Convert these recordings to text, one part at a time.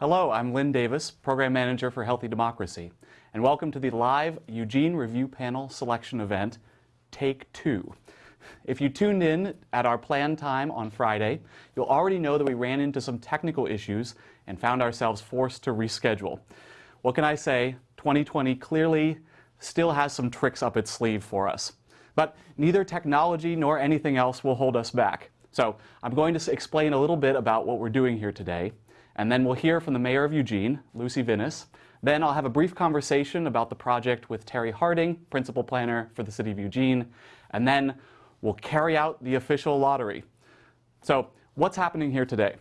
Hello, I'm Lynn Davis, Program Manager for Healthy Democracy, and welcome to the live Eugene Review Panel selection event, Take Two. If you tuned in at our planned time on Friday, you'll already know that we ran into some technical issues and found ourselves forced to reschedule. What can I say? 2020 clearly still has some tricks up its sleeve for us. But neither technology nor anything else will hold us back. So I'm going to explain a little bit about what we're doing here today and then we'll hear from the mayor of Eugene, Lucy Vinis. Then I'll have a brief conversation about the project with Terry Harding, principal planner for the city of Eugene, and then we'll carry out the official lottery. So what's happening here today?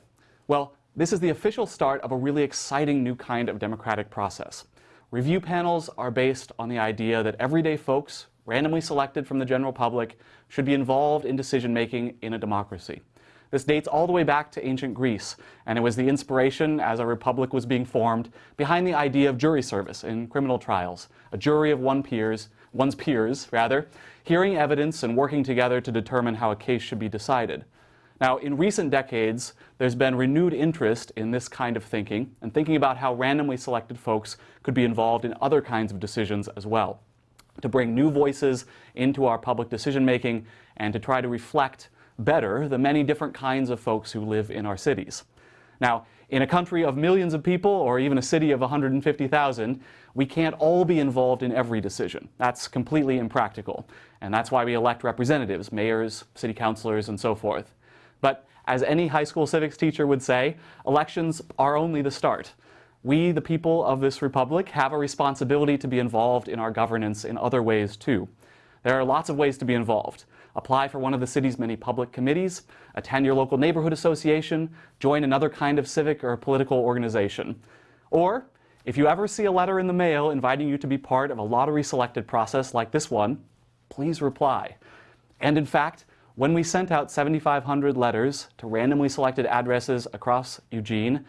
Well, this is the official start of a really exciting new kind of democratic process. Review panels are based on the idea that everyday folks, randomly selected from the general public, should be involved in decision making in a democracy. This dates all the way back to ancient Greece, and it was the inspiration, as a republic was being formed, behind the idea of jury service in criminal trials, a jury of one peers, one's peers, rather, hearing evidence and working together to determine how a case should be decided. Now, in recent decades, there's been renewed interest in this kind of thinking and thinking about how randomly selected folks could be involved in other kinds of decisions as well, to bring new voices into our public decision making and to try to reflect better the many different kinds of folks who live in our cities. Now, in a country of millions of people, or even a city of 150,000, we can't all be involved in every decision. That's completely impractical. And that's why we elect representatives, mayors, city councilors, and so forth. But as any high school civics teacher would say, elections are only the start. We, the people of this republic, have a responsibility to be involved in our governance in other ways too. There are lots of ways to be involved apply for one of the city's many public committees, attend your local neighborhood association, join another kind of civic or political organization. Or, if you ever see a letter in the mail inviting you to be part of a lottery selected process like this one, please reply. And in fact, when we sent out 7,500 letters to randomly selected addresses across Eugene,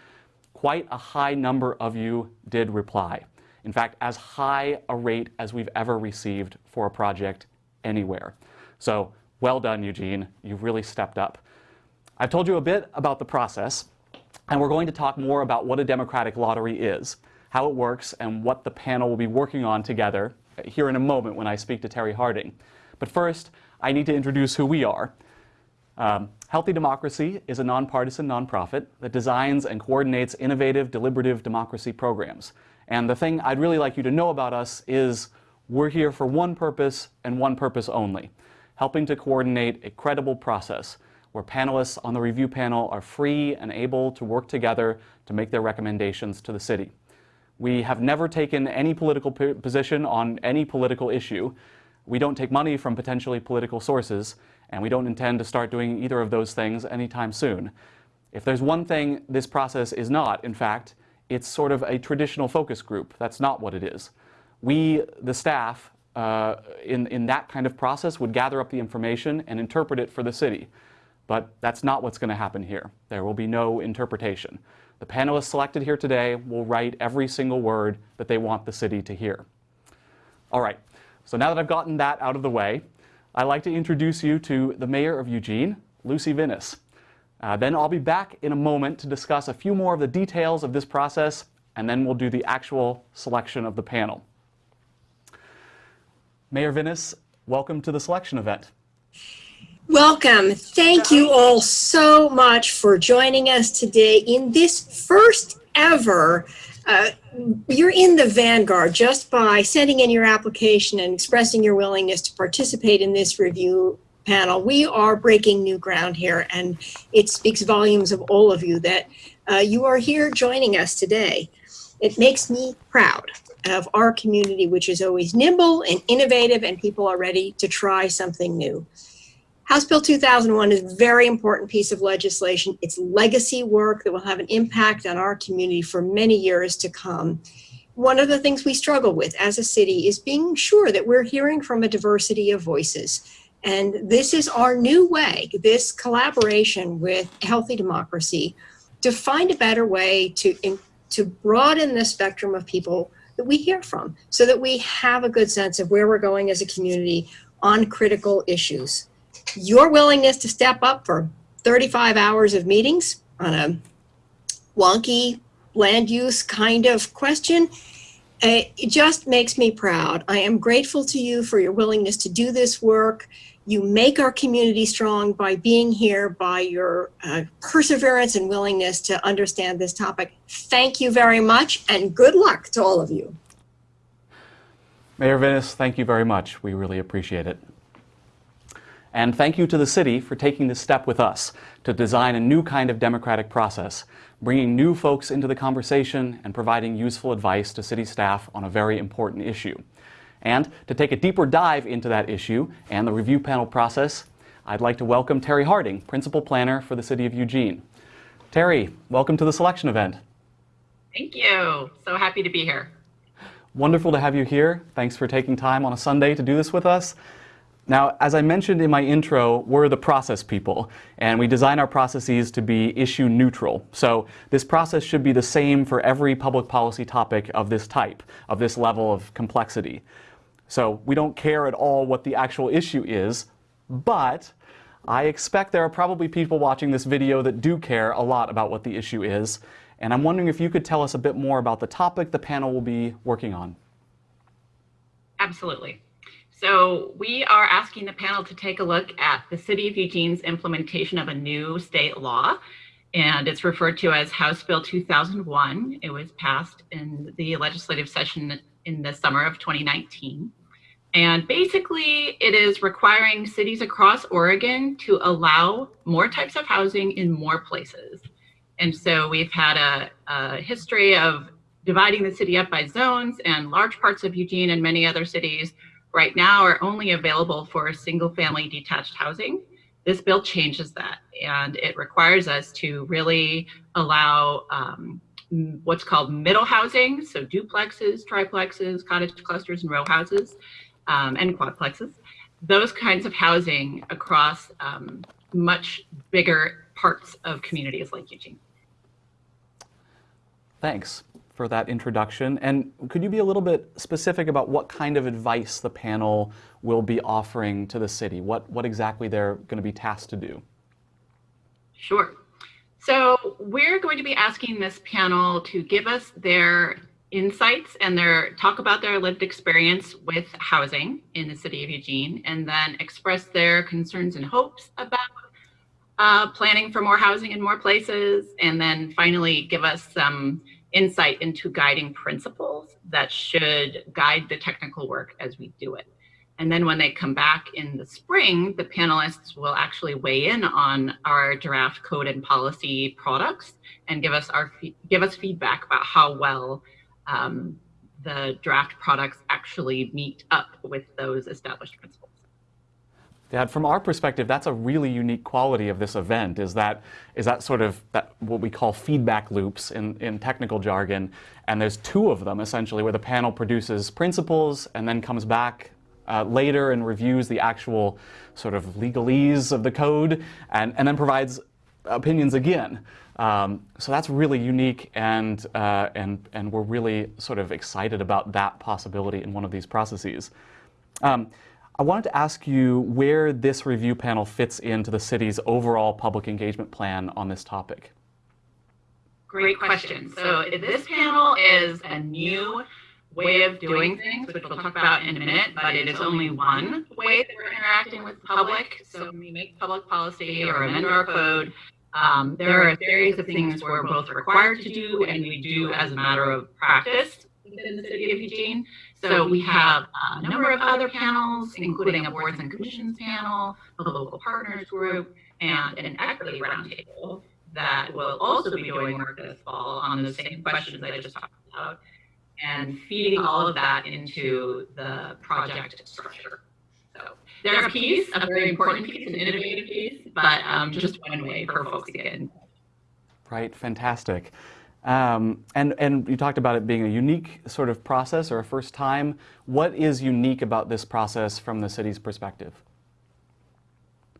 quite a high number of you did reply. In fact, as high a rate as we've ever received for a project anywhere. So well done, Eugene. You've really stepped up. I've told you a bit about the process, and we're going to talk more about what a democratic lottery is, how it works, and what the panel will be working on together here in a moment when I speak to Terry Harding. But first, I need to introduce who we are. Um, Healthy Democracy is a nonpartisan nonprofit that designs and coordinates innovative, deliberative democracy programs. And the thing I'd really like you to know about us is we're here for one purpose and one purpose only helping to coordinate a credible process where panelists on the review panel are free and able to work together to make their recommendations to the city. We have never taken any political position on any political issue. We don't take money from potentially political sources, and we don't intend to start doing either of those things anytime soon. If there's one thing this process is not, in fact, it's sort of a traditional focus group. That's not what it is. We, the staff, uh, in, in that kind of process would gather up the information and interpret it for the city. But that's not what's going to happen here. There will be no interpretation. The panelists selected here today will write every single word that they want the city to hear. All right, so now that I've gotten that out of the way, I'd like to introduce you to the mayor of Eugene, Lucy Vinis. Uh, then I'll be back in a moment to discuss a few more of the details of this process, and then we'll do the actual selection of the panel. Mayor Vinis, welcome to the selection event. Welcome. Thank you all so much for joining us today in this first ever. Uh, you're in the vanguard just by sending in your application and expressing your willingness to participate in this review panel. We are breaking new ground here, and it speaks volumes of all of you that uh, you are here joining us today. It makes me proud of our community, which is always nimble and innovative and people are ready to try something new. House Bill 2001 is a very important piece of legislation. It's legacy work that will have an impact on our community for many years to come. One of the things we struggle with as a city is being sure that we're hearing from a diversity of voices. And this is our new way, this collaboration with Healthy Democracy, to find a better way to, to broaden the spectrum of people that we hear from so that we have a good sense of where we're going as a community on critical issues. Your willingness to step up for 35 hours of meetings on a wonky land use kind of question. Uh, it just makes me proud. I am grateful to you for your willingness to do this work. You make our community strong by being here, by your uh, perseverance and willingness to understand this topic. Thank you very much and good luck to all of you. Mayor Vinis, thank you very much. We really appreciate it. And thank you to the city for taking this step with us to design a new kind of democratic process, bringing new folks into the conversation and providing useful advice to city staff on a very important issue. And to take a deeper dive into that issue and the review panel process, I'd like to welcome Terry Harding, Principal Planner for the City of Eugene. Terry, welcome to the selection event. Thank you. So happy to be here. Wonderful to have you here. Thanks for taking time on a Sunday to do this with us. Now, as I mentioned in my intro, we're the process people, and we design our processes to be issue neutral. So this process should be the same for every public policy topic of this type, of this level of complexity. So we don't care at all what the actual issue is, but I expect there are probably people watching this video that do care a lot about what the issue is, and I'm wondering if you could tell us a bit more about the topic the panel will be working on. Absolutely. So we are asking the panel to take a look at the City of Eugene's implementation of a new state law, and it's referred to as House Bill 2001. It was passed in the legislative session in the summer of 2019. And basically, it is requiring cities across Oregon to allow more types of housing in more places. And so we've had a, a history of dividing the city up by zones, and large parts of Eugene and many other cities right now are only available for single family detached housing. This bill changes that and it requires us to really allow um, what's called middle housing, so duplexes, triplexes, cottage clusters, and row houses, um, and quadplexes. Those kinds of housing across um, much bigger parts of communities like Eugene. Thanks for that introduction. And could you be a little bit specific about what kind of advice the panel will be offering to the city? What, what exactly they're going to be tasked to do? Sure. So we're going to be asking this panel to give us their insights and their talk about their lived experience with housing in the city of Eugene and then express their concerns and hopes about uh, planning for more housing in more places and then finally give us some insight into guiding principles that should guide the technical work as we do it. And then when they come back in the spring, the panelists will actually weigh in on our draft code and policy products and give us our give us feedback about how well um, the draft products actually meet up with those established principles. Dad, from our perspective, that's a really unique quality of this event is that, is that sort of that what we call feedback loops in, in technical jargon. And there's two of them essentially where the panel produces principles and then comes back uh, later and reviews the actual sort of legalese of the code and, and then provides opinions again. Um, so that's really unique and, uh, and, and we're really sort of excited about that possibility in one of these processes. Um, I wanted to ask you where this review panel fits into the city's overall public engagement plan on this topic. Great question. So this panel is a new way of doing things, which we'll talk about in a minute, but it is only one way that we're interacting with the public. So when we make public policy or amend our code, um, there are a series of things we're both required to do and we do as a matter of practice within the city of Eugene. So we have a number of other panels, including a boards and commissions panel, a local partners group, and an equity roundtable that will also be doing work this fall on the same questions I just talked about and feeding all of that into the project structure. So they're a piece, a very important piece, an innovative piece, but um, just one way for folks to get in. Right, fantastic. Um, and, and you talked about it being a unique sort of process or a first time. What is unique about this process from the city's perspective?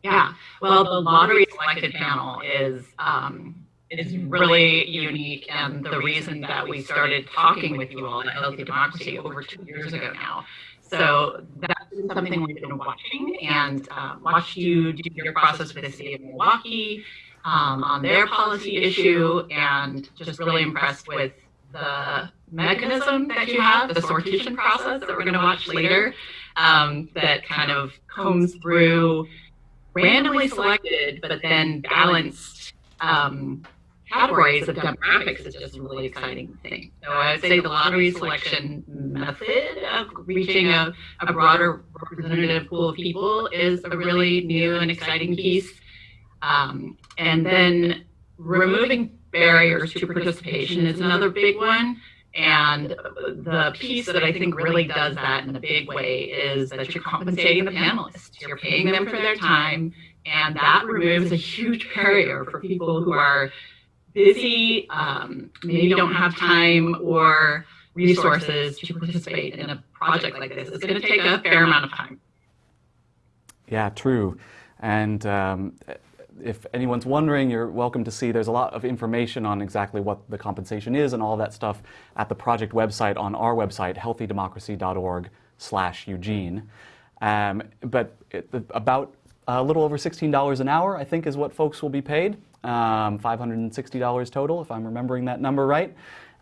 Yeah, well, the lottery selected panel is um, is really unique, and the reason that we started talking with you all at Healthy Democracy over two years ago now. So that's something we've been watching and uh, watched you do your process with the city of Milwaukee um, on their policy issue and just really impressed with the mechanism that you have, the sortition process that we're going to watch later, um, that kind of combs through randomly selected but then balanced um, categories of demographics is just a really exciting thing. So I would say the lottery selection method of reaching a, a broader representative pool of people is a really new and exciting piece. Um, and then removing barriers to participation is another big one. And the piece that I think really does that in a big way is that you're compensating the panelists. You're paying them for their time, and that removes a huge barrier for people who are busy, um, maybe don't have time or resources to participate in a project like this. It's going to take a fair amount of time. Yeah, true. And um, if anyone's wondering, you're welcome to see there's a lot of information on exactly what the compensation is and all that stuff at the project website on our website, healthydemocracy.org slash Eugene. Um, but it, about a little over $16 an hour, I think, is what folks will be paid. Um, $560 total, if I'm remembering that number right.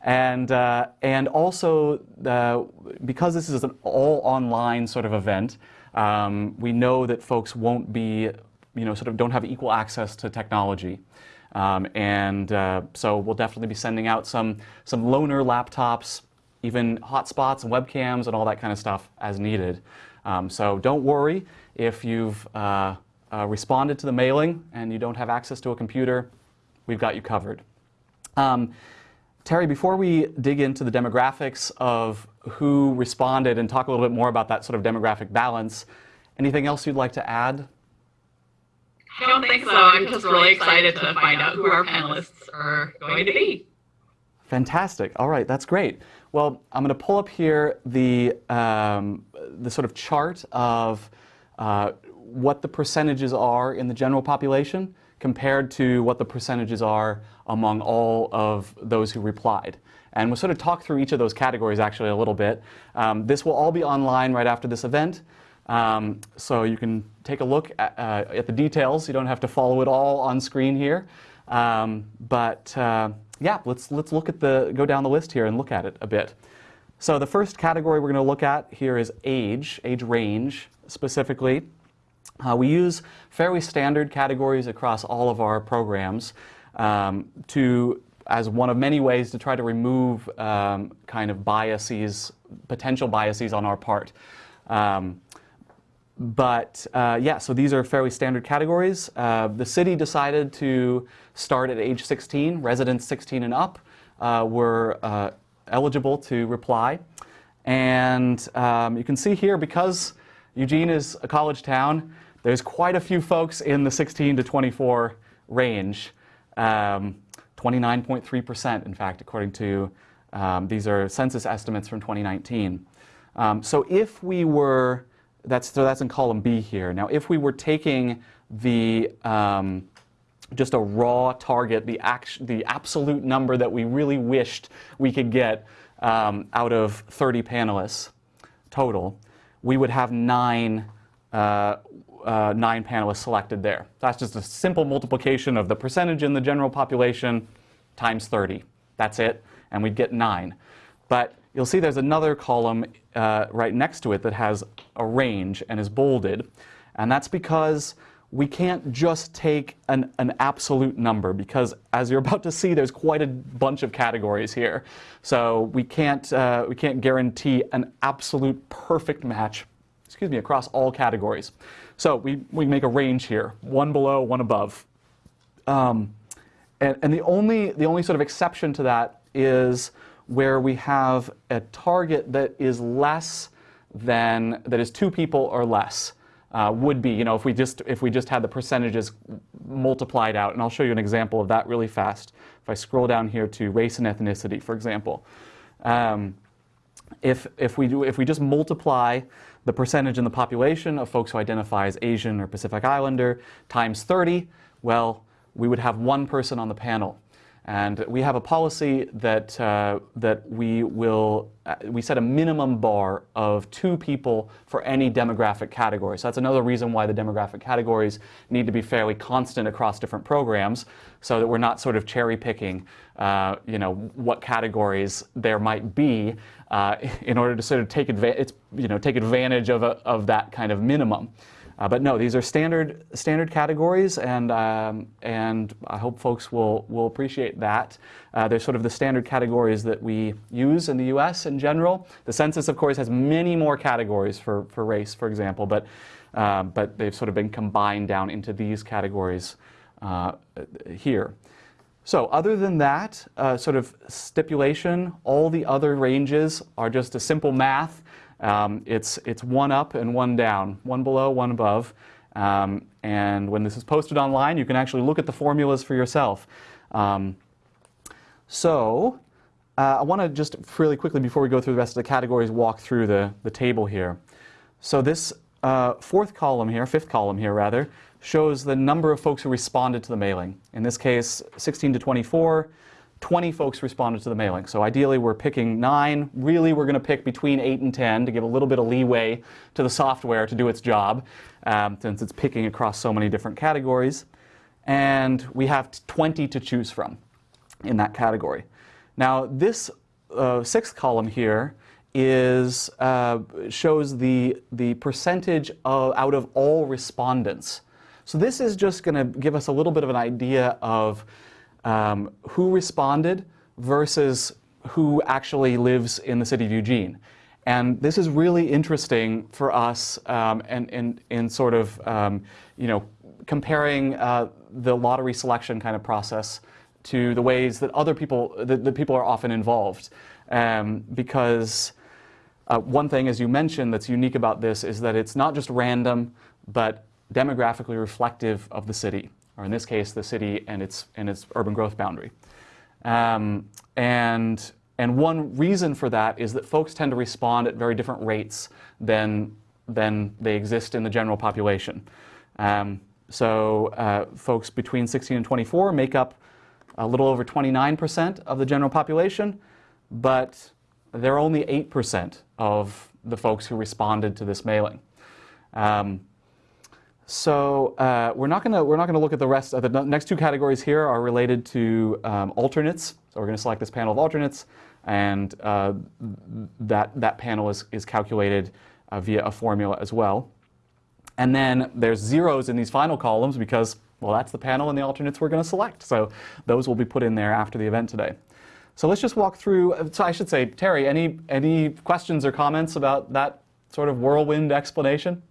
And, uh, and also, the, because this is an all online sort of event, um, we know that folks won't be you know, sort of don't have equal access to technology. Um, and uh, so we'll definitely be sending out some, some loaner laptops, even hotspots and webcams and all that kind of stuff as needed. Um, so don't worry if you've uh, responded to the mailing and you don't have access to a computer, we've got you covered. Um, Terry, before we dig into the demographics of who responded and talk a little bit more about that sort of demographic balance, anything else you'd like to add I don't think so. I'm just really excited to find out who our panelists are going to be. Fantastic. All right, that's great. Well, I'm going to pull up here the, um, the sort of chart of uh, what the percentages are in the general population compared to what the percentages are among all of those who replied. And we'll sort of talk through each of those categories actually a little bit. Um, this will all be online right after this event. Um, so you can take a look at, uh, at, the details. You don't have to follow it all on screen here. Um, but uh, yeah, let's, let's look at the, go down the list here and look at it a bit. So the first category we're going to look at here is age, age range specifically. Uh, we use fairly standard categories across all of our programs um, to, as one of many ways to try to remove um, kind of biases, potential biases on our part. Um, but uh, yeah, so these are fairly standard categories. Uh, the city decided to start at age 16. Residents 16 and up uh, were uh, eligible to reply. And um, you can see here, because Eugene is a college town, there's quite a few folks in the 16 to 24 range. 29.3%, um, in fact, according to, um, these are census estimates from 2019. Um, so if we were that's, so that's in column B here. Now, if we were taking the, um, just a raw target, the, the absolute number that we really wished we could get um, out of 30 panelists total, we would have nine, uh, uh, nine panelists selected there. That's just a simple multiplication of the percentage in the general population times 30. That's it, and we'd get nine. But you'll see there's another column uh, right next to it that has a range and is bolded. And that's because we can't just take an, an absolute number because as you're about to see, there's quite a bunch of categories here. So we can't, uh, we can't guarantee an absolute perfect match, excuse me, across all categories. So we, we make a range here, one below, one above. Um, and, and the, only, the only sort of exception to that is where we have a target that is less than, that is two people or less. Uh, would be, you know, if we just if we just had the percentages multiplied out, and I'll show you an example of that really fast. If I scroll down here to race and ethnicity, for example, um, if if we do if we just multiply the percentage in the population of folks who identify as Asian or Pacific Islander times 30, well, we would have one person on the panel. And we have a policy that, uh, that we will, uh, we set a minimum bar of two people for any demographic category. So that's another reason why the demographic categories need to be fairly constant across different programs so that we're not sort of cherry picking, uh, you know, what categories there might be uh, in order to sort of take, adva- you know, take advantage of, a, of that kind of minimum. Uh, but no, these are standard standard categories, and um, and I hope folks will will appreciate that. Uh, they're sort of the standard categories that we use in the U.S. in general. The census, of course, has many more categories for for race, for example, but uh, but they've sort of been combined down into these categories uh, here. So other than that uh, sort of stipulation, all the other ranges are just a simple math. Um, it's, it's one up and one down, one below, one above. Um, and when this is posted online, you can actually look at the formulas for yourself. Um, so uh, I want to just really quickly, before we go through the rest of the categories, walk through the, the table here. So this uh, fourth column here, fifth column here rather, shows the number of folks who responded to the mailing. In this case, 16 to 24. 20 folks responded to the mailing. So ideally we're picking nine. Really we're going to pick between 8 and 10 to give a little bit of leeway to the software to do its job um, since it's picking across so many different categories. And we have 20 to choose from in that category. Now this uh, sixth column here is uh, shows the, the percentage of, out of all respondents. So this is just going to give us a little bit of an idea of um, who responded versus who actually lives in the city of Eugene. And this is really interesting for us um, and in sort of, um, you know, comparing uh, the lottery selection kind of process to the ways that other people, that, that people are often involved. Um, because uh, one thing, as you mentioned, that's unique about this is that it's not just random, but demographically reflective of the city or in this case, the city and its, and its urban growth boundary. Um, and, and one reason for that is that folks tend to respond at very different rates than, than they exist in the general population. Um, so uh, folks between 16 and 24 make up a little over 29% of the general population, but they're only 8% of the folks who responded to this mailing. Um, so uh, we're not going to we're not to look at the rest. Of the next two categories here are related to um, alternates. So we're going to select this panel of alternates, and uh, that that panel is is calculated uh, via a formula as well. And then there's zeros in these final columns because well that's the panel and the alternates we're going to select. So those will be put in there after the event today. So let's just walk through. So I should say, Terry, any any questions or comments about that sort of whirlwind explanation?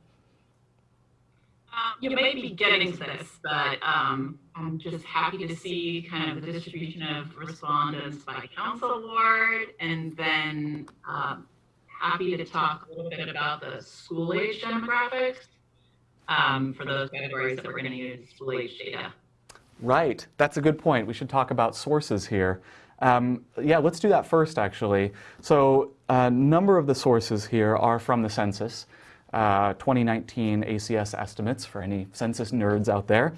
You may be getting to this, but um, I'm just happy to see kind of the distribution of respondents by council ward, and then um, happy to talk a little bit about the school age demographics um, for those categories that we're going to use school age data. Right, that's a good point. We should talk about sources here. Um, yeah, let's do that first, actually. So a number of the sources here are from the census uh, 2019 ACS estimates for any census nerds out there.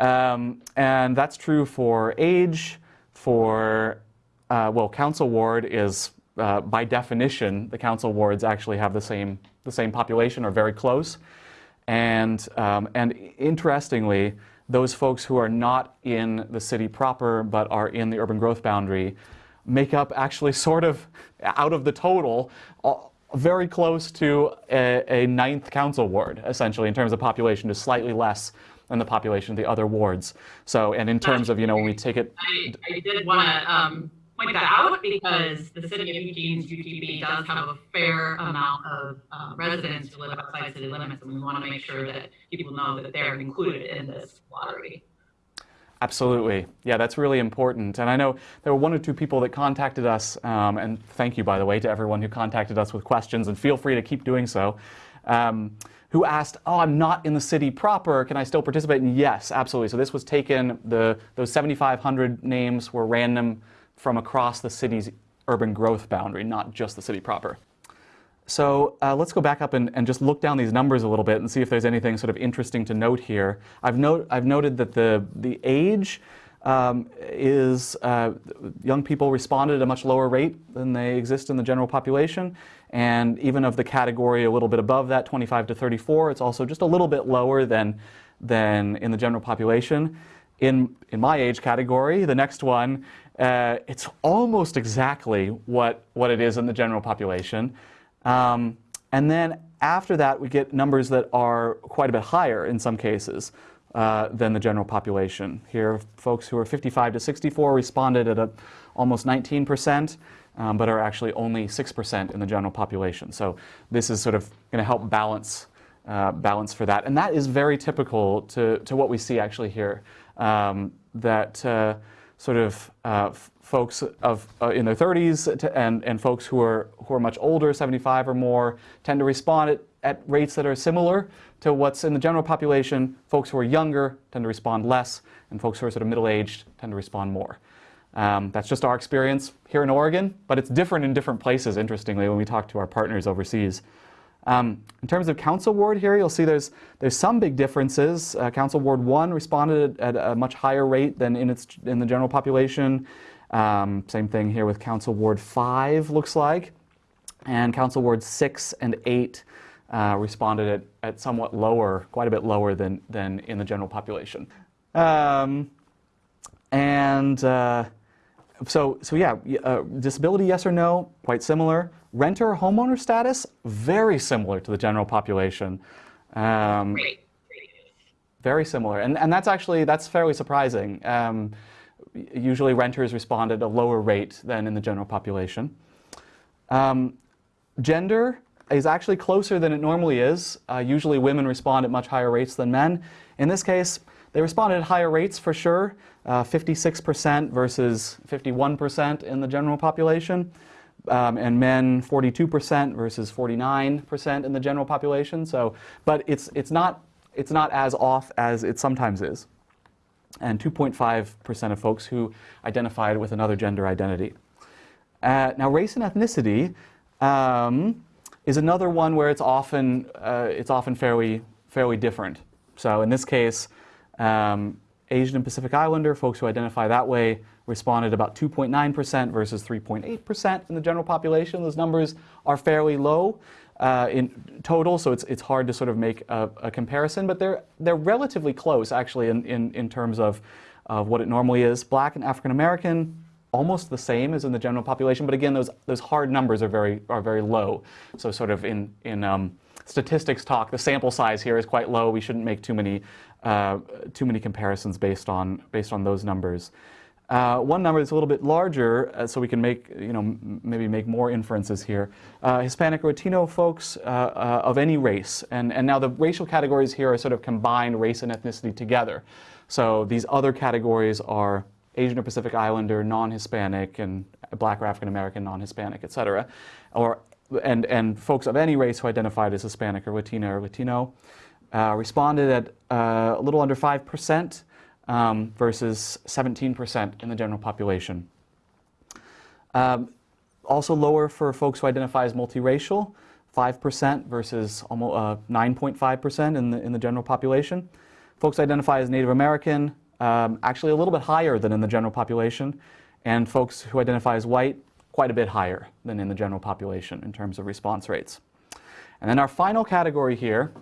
Um, and that's true for age, for, uh, well, council ward is, uh, by definition, the council wards actually have the same, the same population or very close. And, um, and interestingly, those folks who are not in the city proper but are in the urban growth boundary make up actually sort of out of the total very close to a, a, ninth council ward, essentially, in terms of population, just slightly less than the population of the other wards. So, and in terms of, you know, when we take it... I, I did want to um, point that out because the city of Eugene's UGB does have a fair amount of uh, residents who live outside city limits, and we want to make sure that people know that they're included in this lottery. Absolutely. Yeah, that's really important. And I know there were one or two people that contacted us, um, and thank you, by the way, to everyone who contacted us with questions, and feel free to keep doing so, um, who asked, oh, I'm not in the city proper, can I still participate? And yes, absolutely. So this was taken, the, those 7,500 names were random from across the city's urban growth boundary, not just the city proper. So uh, let's go back up and, and, just look down these numbers a little bit and see if there's anything sort of interesting to note here. I've, I've noted that the, the age um, is uh, young people responded at a much lower rate than they exist in the general population. And even of the category a little bit above that, 25 to 34, it's also just a little bit lower than, than in the general population. In, in my age category, the next one, uh, it's almost exactly what, what it is in the general population. Um, and then after that, we get numbers that are quite a bit higher in some cases uh, than the general population. Here, folks who are 55 to 64 responded at a, almost 19 percent um, but are actually only 6% in the general population. So this is sort of going to help balance, uh, balance for that. And that is very typical to, to what we see actually here, um, that uh, sort of uh, folks of, uh, in their 30s to, and, and folks who are, who are much older, 75 or more, tend to respond at, at rates that are similar to what's in the general population. Folks who are younger tend to respond less, and folks who are sort of middle-aged tend to respond more. Um, that's just our experience here in Oregon, but it's different in different places, interestingly, when we talk to our partners overseas. Um, in terms of Council Ward here, you'll see there's, there's some big differences. Uh, Council Ward 1 responded at a much higher rate than in, its, in the general population. Um, same thing here with Council Ward 5, looks like. And Council Ward 6 and 8 uh, responded at, at somewhat lower, quite a bit lower than, than in the general population. Um, and uh, so, so yeah, uh, disability, yes or no, quite similar. Renter homeowner status, very similar to the general population. Um, very similar, and and that's actually that's fairly surprising. Um, usually, renters respond at a lower rate than in the general population. Um, gender is actually closer than it normally is. Uh, usually, women respond at much higher rates than men. In this case, they responded at higher rates for sure, 56% uh, versus 51% in the general population, um, and men 42% versus 49% in the general population. So, but it's it's not it's not as off as it sometimes is, and 2.5% of folks who identified with another gender identity. Uh, now, race and ethnicity um, is another one where it's often uh, it's often fairly fairly different. So in this case. Um, Asian and Pacific Islander, folks who identify that way, responded about 2.9% versus 3.8% in the general population. Those numbers are fairly low uh, in total, so it's, it's hard to sort of make a, a, comparison, but they're, they're relatively close actually in, in, in terms of, of what it normally is. Black and African American, almost the same as in the general population, but again, those, those hard numbers are very, are very low. So sort of in, in um, statistics talk, the sample size here is quite low. We shouldn't make too many uh, too many comparisons based on based on those numbers. Uh, one number that's a little bit larger, uh, so we can make you know maybe make more inferences here. Uh, Hispanic or Latino folks uh, uh, of any race, and and now the racial categories here are sort of combined race and ethnicity together. So these other categories are Asian or Pacific Islander, non-Hispanic, and Black or African American, non-Hispanic, et cetera, or and and folks of any race who identified as Hispanic or Latina or Latino uh, responded at a little under 5% um, versus 17% in the general population. Um, also lower for folks who identify as multiracial, 5% versus almost 9.5% uh, in the, in the general population. Folks identify as Native American, um, actually a little bit higher than in the general population. And folks who identify as white, quite a bit higher than in the general population in terms of response rates. And then our final category here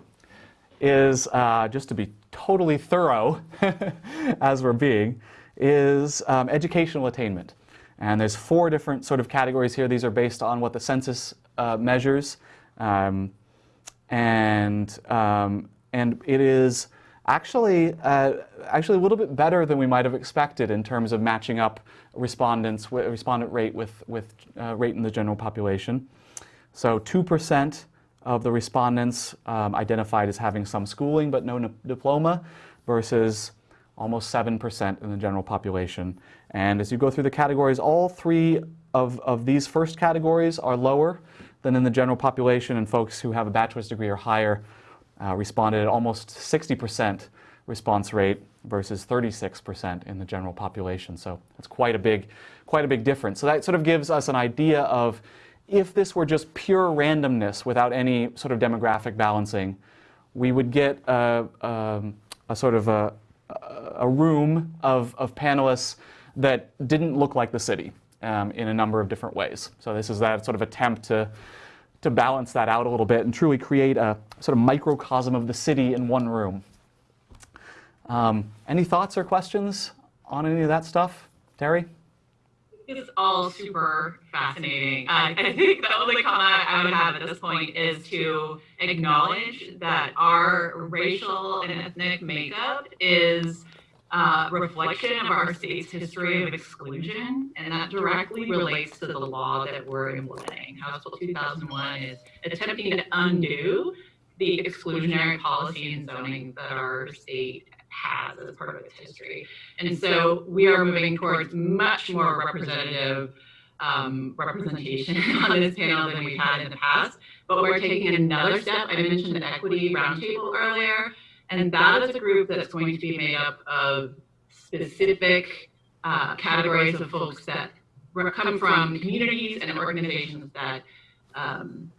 is, uh, just to be totally thorough as we're being, is um, educational attainment. And there's four different sort of categories here. These are based on what the census uh, measures. Um, and, um, and it is actually, uh, actually a little bit better than we might have expected in terms of matching up respondents, respondent rate with, with uh, rate in the general population. So 2% of the respondents um, identified as having some schooling but no diploma versus almost 7% in the general population. And as you go through the categories, all three of, of these first categories are lower than in the general population, and folks who have a bachelor's degree or higher uh, responded at almost 60% response rate versus 36% in the general population. So it's quite a big, quite a big difference. So that sort of gives us an idea of if this were just pure randomness without any sort of demographic balancing, we would get a, a, a sort of a, a room of, of panelists that didn't look like the city um, in a number of different ways. So this is that sort of attempt to, to balance that out a little bit and truly create a sort of microcosm of the city in one room. Um, any thoughts or questions on any of that stuff? Terry? It's all super fascinating. Uh, I think the only comment I would have at this point is to acknowledge that our racial and ethnic makeup is uh, reflection of our state's history of exclusion, and that directly relates to the law that we're implementing. House Bill 2001 is attempting to undo the exclusionary policy and zoning that our state has as part of its history. And so we are moving towards much more representative um, representation on this panel than we've had in the past. But we're taking another step. I mentioned the equity roundtable earlier, and that is a group that's going to be made up of specific uh, categories of folks that come from communities and organizations that um,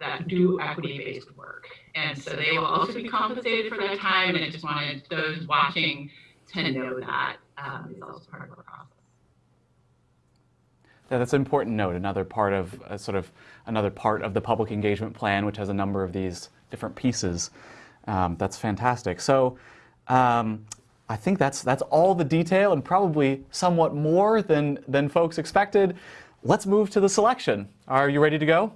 that do equity-based work. And so they will also be compensated for that time. And I just wanted those watching to know that um, is also part of our process. Yeah, that's an important note. Another part of uh, sort of another part of the public engagement plan, which has a number of these different pieces. Um, that's fantastic. So. Um, I think that's that's all the detail and probably somewhat more than than folks expected. Let's move to the selection. Are you ready to go?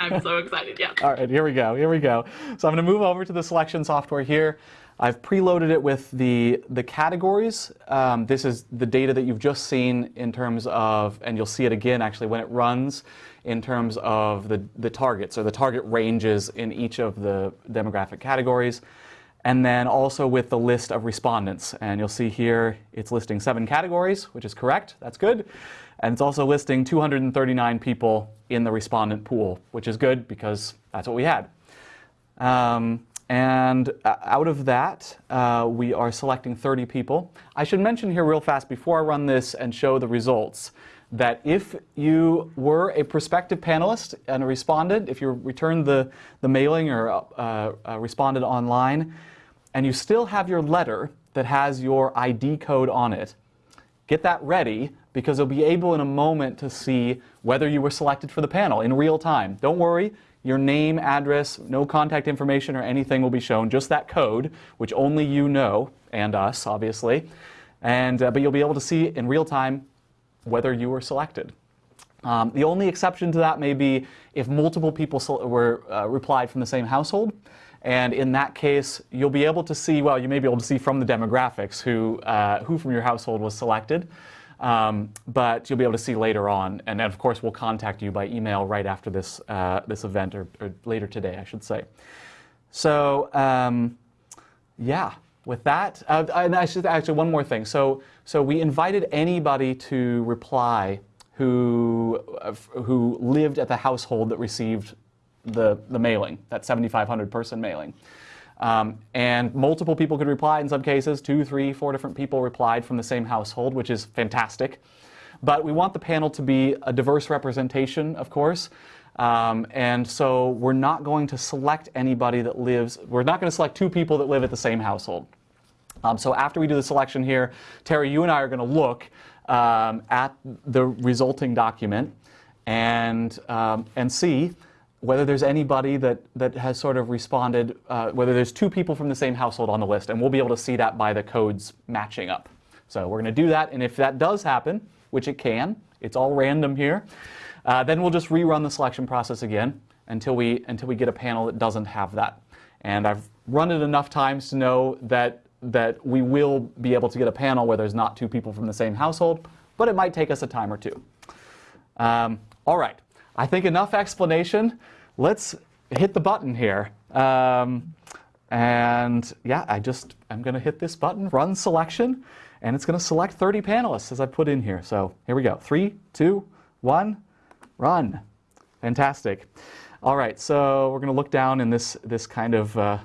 I'm so excited, yeah. All right, here we go, here we go. So I'm gonna move over to the selection software here. I've preloaded it with the, the categories. Um, this is the data that you've just seen in terms of, and you'll see it again actually when it runs, in terms of the, the targets or the target ranges in each of the demographic categories. And then also with the list of respondents. And you'll see here it's listing seven categories, which is correct, that's good. And it's also listing 239 people in the respondent pool, which is good because that's what we had. Um, and out of that, uh, we are selecting 30 people. I should mention here real fast before I run this and show the results that if you were a prospective panelist and a respondent, if you returned the, the mailing or uh, uh, responded online, and you still have your letter that has your ID code on it, get that ready because you'll be able in a moment to see whether you were selected for the panel in real time. Don't worry, your name, address, no contact information or anything will be shown, just that code, which only you know, and us, obviously. And, uh, but you'll be able to see in real time whether you were selected. Um, the only exception to that may be if multiple people were uh, replied from the same household. And in that case, you'll be able to see, well, you may be able to see from the demographics who, uh, who from your household was selected. Um, but you'll be able to see later on. And of course, we'll contact you by email right after this, uh, this event, or, or, later today, I should say. So, um, yeah, with that, uh, and I should actually, one more thing. So, so we invited anybody to reply who, uh, who lived at the household that received the, the mailing, that 7,500 person mailing. Um, and multiple people could reply in some cases, two, three, four different people replied from the same household, which is fantastic. But we want the panel to be a diverse representation, of course. Um, and so we're not going to select anybody that lives, we're not going to select two people that live at the same household. Um, so after we do the selection here, Terry, you and I are going to look um, at the resulting document and, um, and see whether there's anybody that, that has sort of responded, uh, whether there's two people from the same household on the list, and we'll be able to see that by the codes matching up. So we're going to do that, and if that does happen, which it can, it's all random here, uh, then we'll just rerun the selection process again until we, until we get a panel that doesn't have that. And I've run it enough times to know that, that we will be able to get a panel where there's not two people from the same household, but it might take us a time or two. Um, all right. I think enough explanation. Let's hit the button here. Um, and yeah, I just, I'm going to hit this button, run selection, and it's going to select 30 panelists as I put in here. So here we go. Three, two, one, run. Fantastic. All right, so we're going to look down in this, this kind of, uh,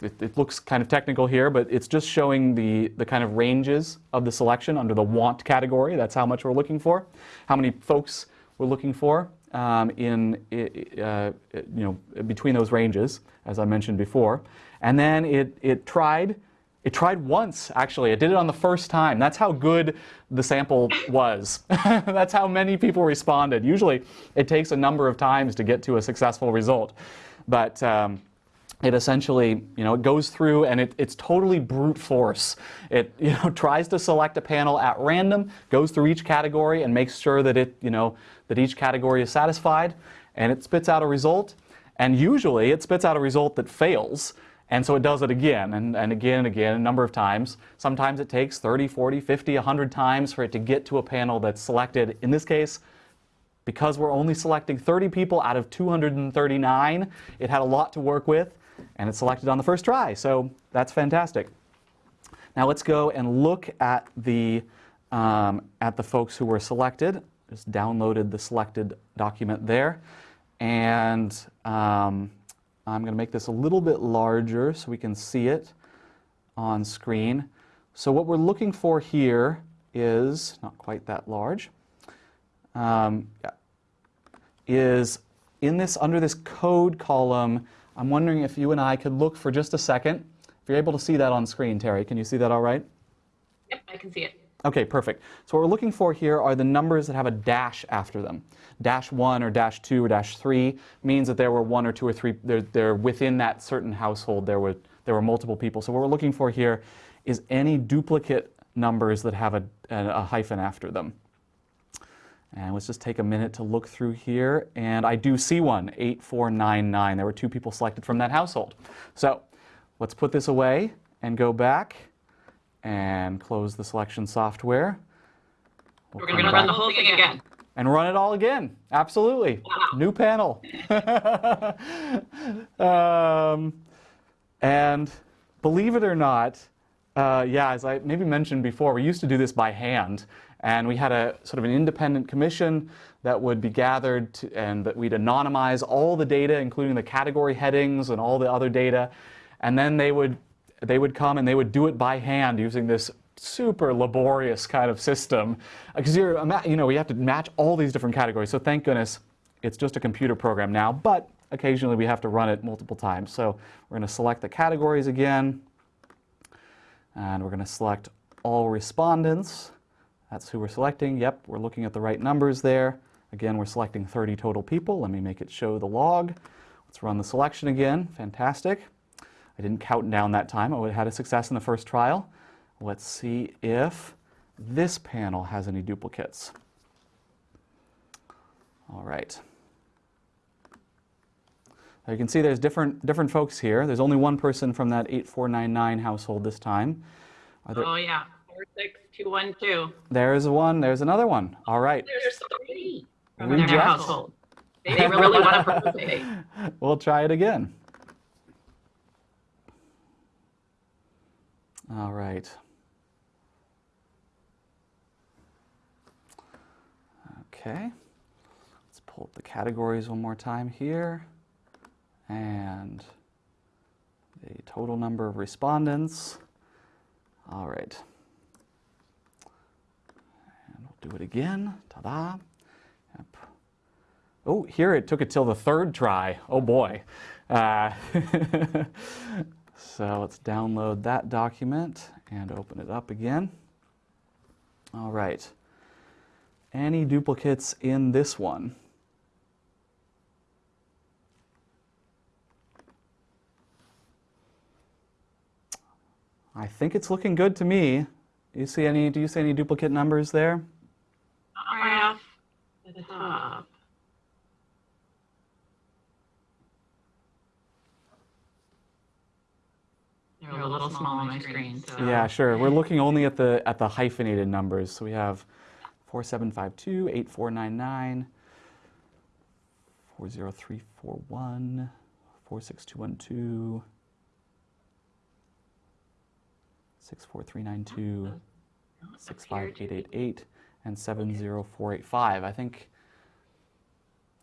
it, it, looks kind of technical here, but it's just showing the, the kind of ranges of the selection under the want category. That's how much we're looking for, how many folks we're looking for um, in, uh, you know, between those ranges, as I mentioned before. And then it, it tried It tried once, actually. It did it on the first time. That's how good the sample was. That's how many people responded. Usually, it takes a number of times to get to a successful result. But um, it essentially, you know, it goes through and it, it's totally brute force. It, you know, tries to select a panel at random, goes through each category and makes sure that it, you know, that each category is satisfied, and it spits out a result. And usually, it spits out a result that fails. And so it does it again and, and again and again a number of times. Sometimes it takes 30, 40, 50, 100 times for it to get to a panel that's selected. In this case, because we're only selecting 30 people out of 239, it had a lot to work with and it selected on the first try. So that's fantastic. Now let's go and look at the, um, at the folks who were selected. Just downloaded the selected document there. And um, I'm going to make this a little bit larger so we can see it on screen. So what we're looking for here is, not quite that large, um, yeah, is in this, under this code column, I'm wondering if you and I could look for just a second. If you're able to see that on screen, Terry, can you see that all right? Yep, I can see it. Okay, perfect. So what we're looking for here are the numbers that have a dash after them. Dash 1 or dash 2 or dash 3 means that there were one or two or three, they're, they're within that certain household, there were, there were multiple people. So what we're looking for here is any duplicate numbers that have a, a, a hyphen after them. And let's just take a minute to look through here. And I do see one, 8499. There were two people selected from that household. So let's put this away and go back and close the selection software. We'll We're going to run the whole thing again. and run it all again. Absolutely. Wow. New panel. um, and believe it or not, uh, yeah, as I maybe mentioned before, we used to do this by hand. And we had a sort of an independent commission that would be gathered to, and that we'd anonymize all the data, including the category headings and all the other data. And then they would, they would come and they would do it by hand using this super laborious kind of system. Because you're, you know, we have to match all these different categories. So thank goodness it's just a computer program now, but occasionally we have to run it multiple times. So we're going to select the categories again, and we're going to select all respondents. That's who we're selecting. Yep, we're looking at the right numbers there. Again, we're selecting 30 total people. Let me make it show the log. Let's run the selection again. Fantastic. I didn't count down that time. Oh, I had a success in the first trial. Let's see if this panel has any duplicates. All right. Now you can see there's different, different folks here. There's only one person from that 8499 household this time. There, Oh, yeah. 46212. there's one, there's another one. All right. There's three from their household. They they really want to participate. We'll try it again. All right. Okay. Let's pull up the categories one more time here. And the total number of respondents. All right. Do it again. Ta-da. Yep. Oh, here it took it till the third try. Oh boy. Uh, so let's download that document and open it up again. All right. Any duplicates in this one? I think it's looking good to me. You see any, do you see any duplicate numbers there? Right off the top. They're a little small on my screen, so. Yeah, sure. We're looking only at the at the hyphenated numbers. So we have 4752, 8499, 40341, 46212, 64392, 65888, and 70485. I think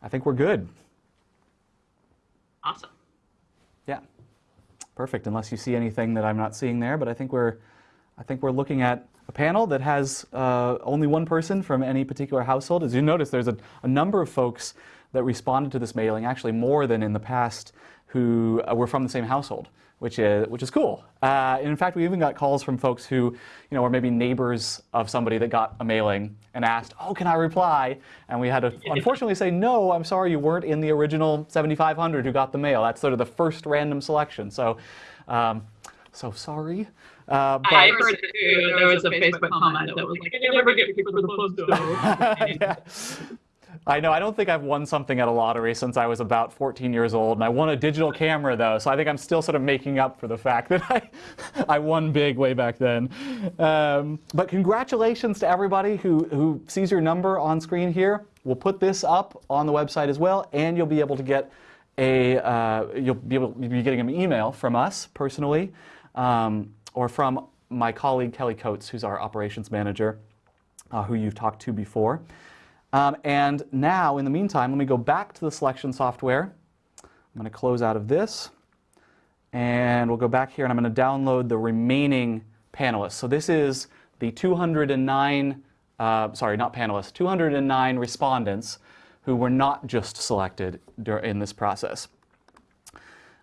I think we're good. Awesome. Yeah, perfect. Unless you see anything that I'm not seeing there, but I think we're, I think we're looking at a panel that has uh, only one person from any particular household. As you notice, there's a, a number of folks that responded to this mailing, actually more than in the past, who uh, were from the same household. Which is which is cool. Uh, and in fact, we even got calls from folks who, you know, were maybe neighbors of somebody that got a mailing and asked, "Oh, can I reply?" And we had to unfortunately say, "No, I'm sorry, you weren't in the original 7,500 who got the mail. That's sort of the first random selection." So, um, so sorry. Uh, but, I heard too, there was a Facebook comment that was like, "I never get picked for the post yeah. I know. I don't think I've won something at a lottery since I was about 14 years old, and I won a digital camera though, so I think I'm still sort of making up for the fact that I, I won big way back then. Um, but congratulations to everybody who who sees your number on screen here. We'll put this up on the website as well, and you'll be able to get a uh, you'll be able to be getting an email from us personally, um, or from my colleague Kelly Coates, who's our operations manager, uh, who you've talked to before. Um, and now, in the meantime, let me go back to the selection software. I'm going to close out of this. And we'll go back here and I'm going to download the remaining panelists. So this is the 209, uh, sorry, not panelists, 209 respondents who were not just selected in this process.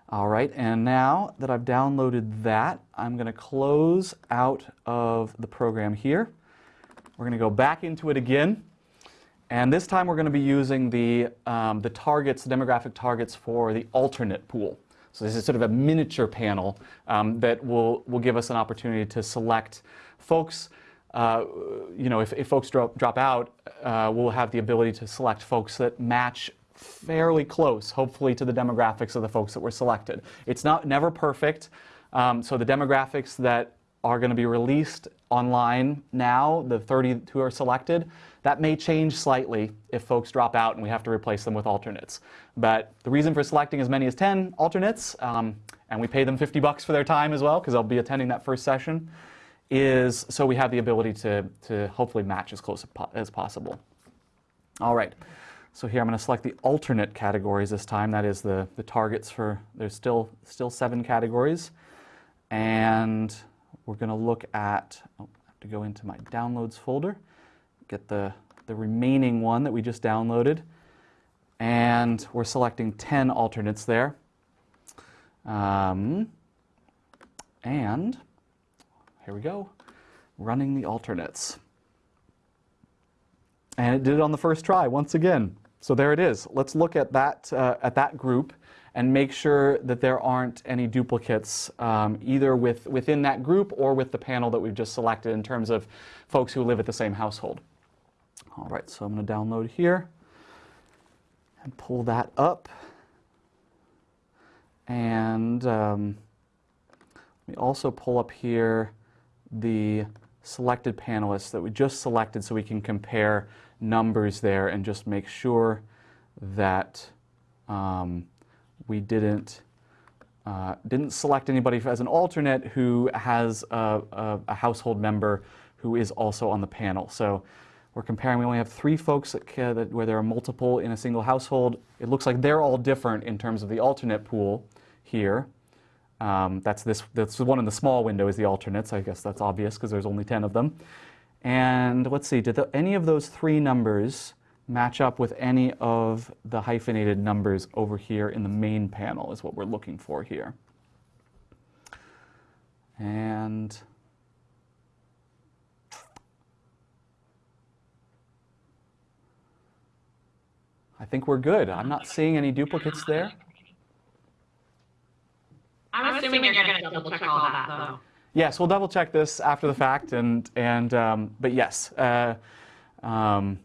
All right, and now that I've downloaded that, I'm going to close out of the program here. We're going to go back into it again. And this time we're going to be using the, um, the targets, the demographic targets for the alternate pool. So this is sort of a miniature panel um, that will, will give us an opportunity to select folks. Uh, you know, if, if folks drop, drop out, uh, we'll have the ability to select folks that match fairly close, hopefully, to the demographics of the folks that were selected. It's not never perfect. Um, so the demographics that are going to be released online now, the 30 who are selected, that may change slightly if folks drop out and we have to replace them with alternates. But the reason for selecting as many as 10 alternates, um, and we pay them 50 bucks for their time as well, because they'll be attending that first session, is so we have the ability to, to hopefully match as close as possible. All right. So here I'm going to select the alternate categories this time. That is the, the targets for, there's still, still seven categories. And we're going to look at, oh, I have to go into my downloads folder get the, the remaining one that we just downloaded. And we're selecting 10 alternates there. Um, and here we go, running the alternates. And it did it on the first try once again. So there it is. Let's look at that, uh, at that group and make sure that there aren't any duplicates um, either with, within that group or with the panel that we've just selected in terms of folks who live at the same household. All right, so I'm going to download here and pull that up. And um, let me also pull up here the selected panelists that we just selected so we can compare numbers there and just make sure that um, we didn't uh, didn't select anybody as an alternate who has a, a, a, household member who is also on the panel. So we're comparing, we only have three folks that, that, where there are multiple in a single household. It looks like they're all different in terms of the alternate pool here. Um, that's this, that's the one in the small window is the alternates. I guess that's obvious because there's only 10 of them. And let's see, did the, any of those three numbers match up with any of the hyphenated numbers over here in the main panel is what we're looking for here. And I think we're good. I'm not seeing any duplicates there. I'm assuming you're going to double check all that, though. Yes, we'll double check this after the fact, and and um, but yes, uh, um,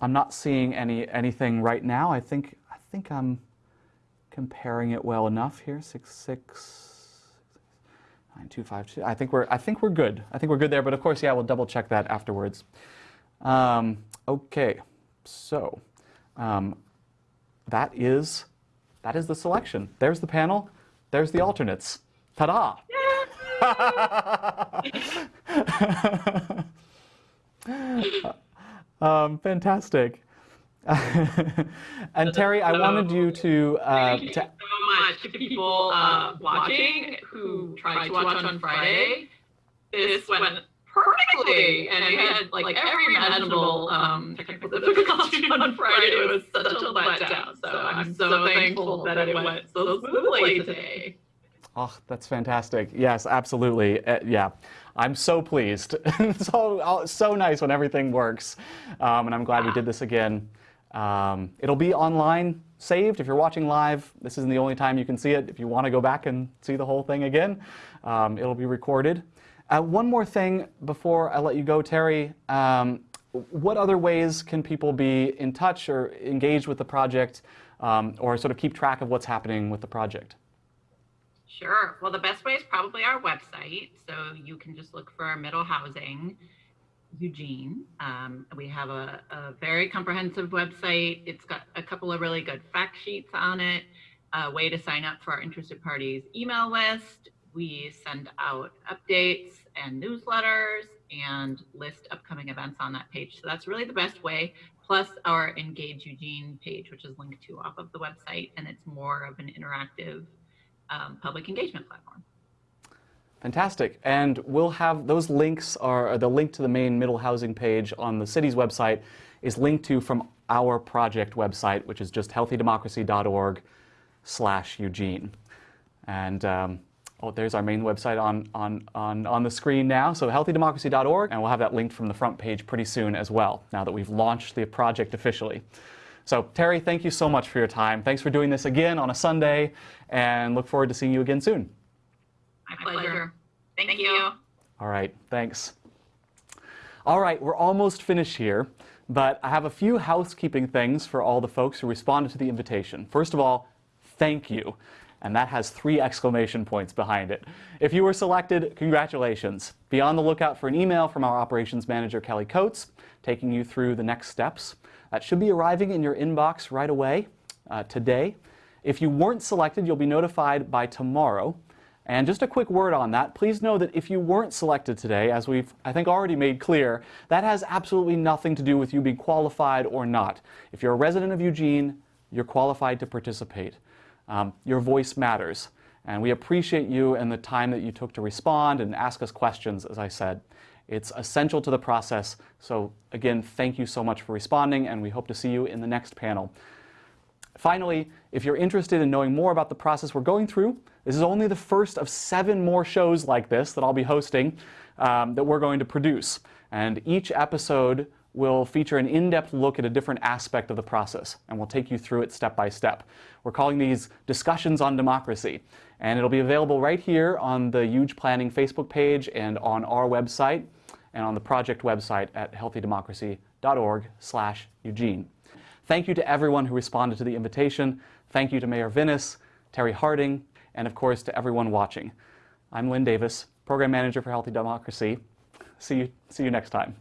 I'm not seeing any anything right now. I think I think I'm comparing it well enough here. Six six nine two five two. I think we're I think we're good. I think we're good there. But of course, yeah, we'll double check that afterwards. Um, okay, so. Um, that is that is the selection. There's the panel. There's the alternates. Ta-da! um, fantastic. and Terry, I wanted you to. Uh, Thank you to, so much to people uh, watching who tried to watch on Friday. This went perfectly. And I had like every imaginable um, technical difficulty on Friday. It was such a letdown. So I'm so thankful that it went so smoothly today. Oh, that's fantastic. Yes, absolutely. Uh, yeah, I'm so pleased. so, so nice when everything works. Um, and I'm glad we did this again. Um, it'll be online saved if you're watching live. This isn't the only time you can see it. If you want to go back and see the whole thing again, um, it'll be recorded. Uh, one more thing before I let you go, Terry. Um, what other ways can people be in touch or engaged with the project um, or sort of keep track of what's happening with the project? Sure. Well, the best way is probably our website. So you can just look for our Middle Housing Eugene. Um, we have a, a, very comprehensive website. It's got a couple of really good fact sheets on it, a way to sign up for our interested parties email list. We send out updates and newsletters and list upcoming events on that page. So that's really the best way. Plus our Engage Eugene page, which is linked to off of the website, and it's more of an interactive um, public engagement platform. Fantastic. And we'll have those links are the link to the main middle housing page on the city's website is linked to from our project website, which is just healthydemocracy.org slash Eugene. And um, oh, there's our main website on, on, on, on the screen now. So healthydemocracy.org, and we'll have that linked from the front page pretty soon as well, now that we've launched the project officially. So Terry, thank you so much for your time. Thanks for doing this again on a Sunday, and look forward to seeing you again soon. My pleasure. Thank, Thank you. you. All right, thanks. All right, we're almost finished here, but I have a few housekeeping things for all the folks who responded to the invitation. First of all, thank you. And that has three exclamation points behind it. If you were selected, congratulations. Be on the lookout for an email from our operations manager, Kelly Coates, taking you through the next steps. That should be arriving in your inbox right away uh, today. If you weren't selected, you'll be notified by tomorrow and just a quick word on that, please know that if you weren't selected today, as we've, I think, already made clear, that has absolutely nothing to do with you being qualified or not. If you're a resident of Eugene, you're qualified to participate. Um, your voice matters. And we appreciate you and the time that you took to respond and ask us questions, as I said. It's essential to the process. So again, thank you so much for responding, and we hope to see you in the next panel. Finally, if you're interested in knowing more about the process we're going through, this is only the first of seven more shows like this that I'll be hosting um, that we're going to produce. And each episode will feature an in-depth look at a different aspect of the process, and we'll take you through it step by step. We're calling these discussions on democracy, and it'll be available right here on the Huge Planning Facebook page and on our website and on the project website at healthydemocracy.org slash Eugene. Thank you to everyone who responded to the invitation. Thank you to Mayor Vinis, Terry Harding, and of course to everyone watching. I'm Linn Davis, Program Manager for Healthy Democracy. See you, see you next time.